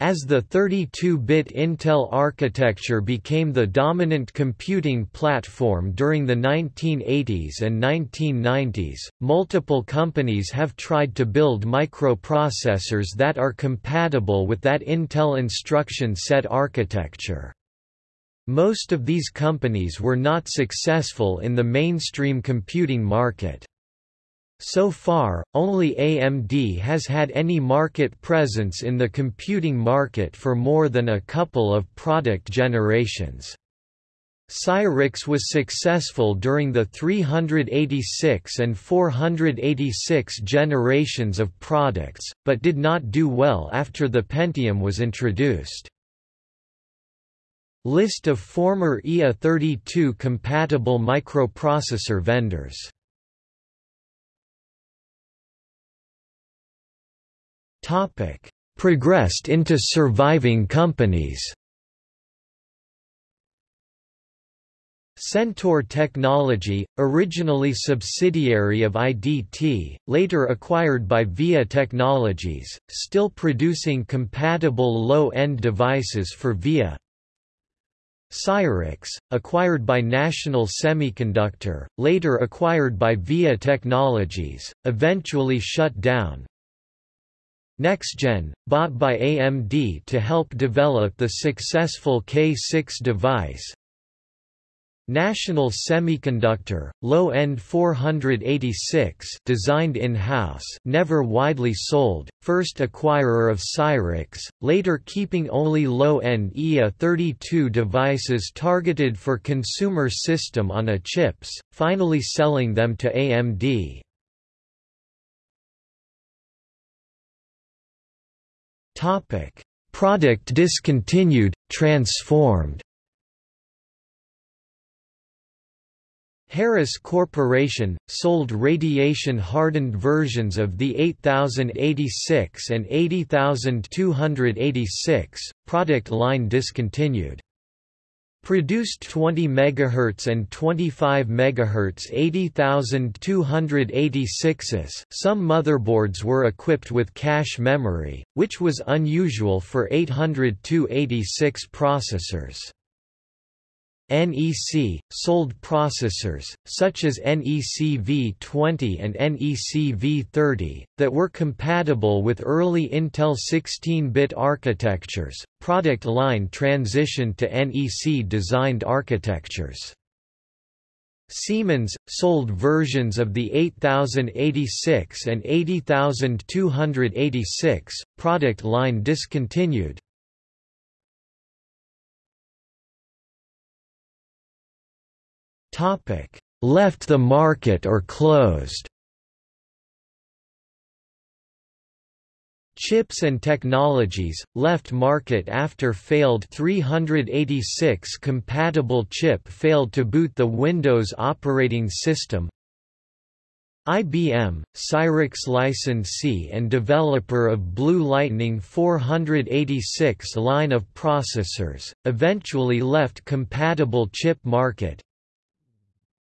As the 32-bit Intel architecture became the dominant computing platform during the 1980s and 1990s, multiple companies have tried to build microprocessors that are compatible with that Intel instruction set architecture. Most of these companies were not successful in the mainstream computing market. So far, only AMD has had any market presence in the computing market for more than a couple of product generations. Cyrix was successful during the 386 and 486 generations of products, but did not do well after the Pentium was introduced. List of former IA32 compatible microprocessor vendors Topic: Progressed into surviving companies. Centaur Technology, originally subsidiary of IDT, later acquired by VIA Technologies, still producing compatible low-end devices for VIA. Cyrix, acquired by National Semiconductor, later acquired by VIA Technologies, eventually shut down, NexGen, bought by AMD to help develop the successful K6 device. National Semiconductor, low-end 486 designed in-house never widely sold, first acquirer of Cyrix, later keeping only low-end IA32 devices targeted for consumer system on a chips, finally selling them to AMD. Topic: Product discontinued, transformed. Harris Corporation, sold radiation-hardened versions of the 8086 and 80286, product line discontinued. Produced 20 MHz and 25 MHz 80286s. Some motherboards were equipped with cache memory, which was unusual for 80286 processors. NEC, sold processors, such as NEC V20 and NEC V30, that were compatible with early Intel 16-bit architectures. Product line transitioned to NEC-designed architectures. Siemens, sold versions of the 8086 and 80286, product line discontinued, Left the market or closed? Chips and Technologies, left market after failed 386 compatible chip failed to boot the Windows operating system. IBM, Cyrix licensee and developer of Blue Lightning 486 line of processors, eventually left compatible chip market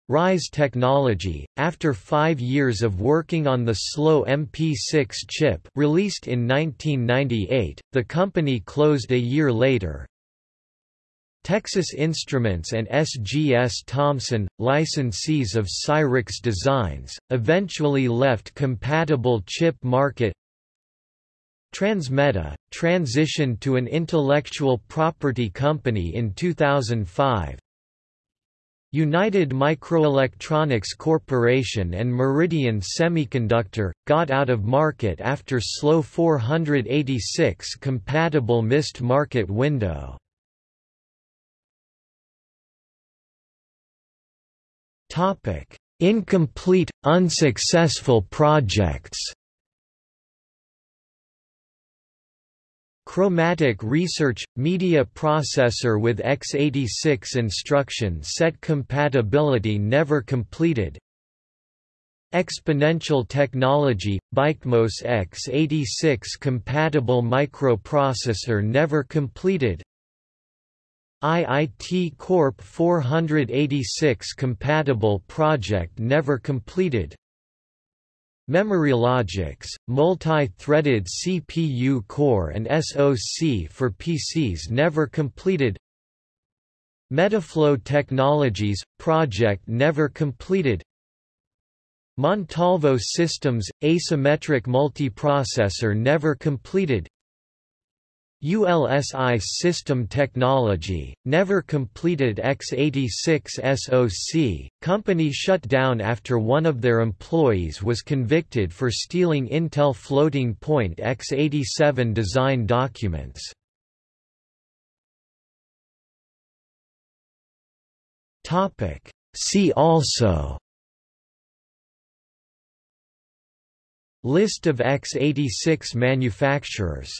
Rise Technology, after five years of working on the slow MP6 chip released in 1998, the company closed a year later. Texas Instruments and SGS Thomson, licensees of Cyrix designs, eventually left compatible chip market Transmeta, transitioned to an intellectual property company in 2005, United Microelectronics Corporation and Meridian Semiconductor, got out of market after slow 486 compatible missed market window. Incomplete, unsuccessful projects Chromatic Research – Media processor with x86 instruction set compatibility never completed. Exponential Technology – BiCMOS x86 compatible microprocessor never completed. IIT Corp 486 compatible project never completed Memorylogix, multi-threaded CPU core and SoC for PCs never completed. Metaflow Technologies – project never completed. Montalvo Systems – asymmetric multiprocessor never completed ULSI System Technology, never completed x86 SoC, company shut down after one of their employees was convicted for stealing Intel floating point x87 design documents. See also List of x86 manufacturers